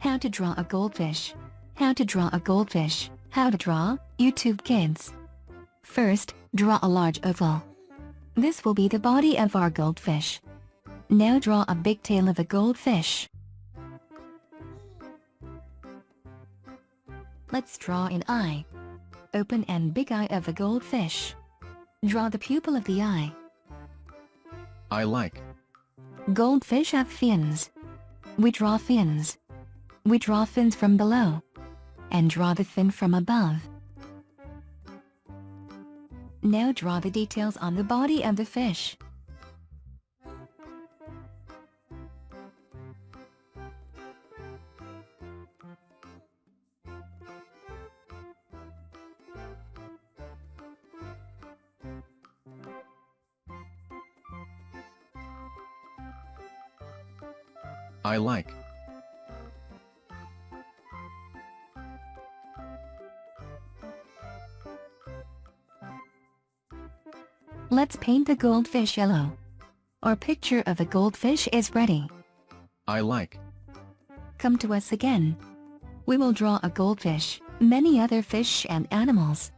How to draw a goldfish. How to draw a goldfish. How to draw, YouTube Kids. First, draw a large oval. This will be the body of our goldfish. Now draw a big tail of a goldfish. Let's draw an eye. Open and big eye of a goldfish. Draw the pupil of the eye. I like. Goldfish have fins. We draw fins. We draw fins from below. And draw the fin from above. Now draw the details on the body of the fish. I like. Let's paint the goldfish yellow. Our picture of a goldfish is ready. I like. Come to us again. We will draw a goldfish, many other fish and animals,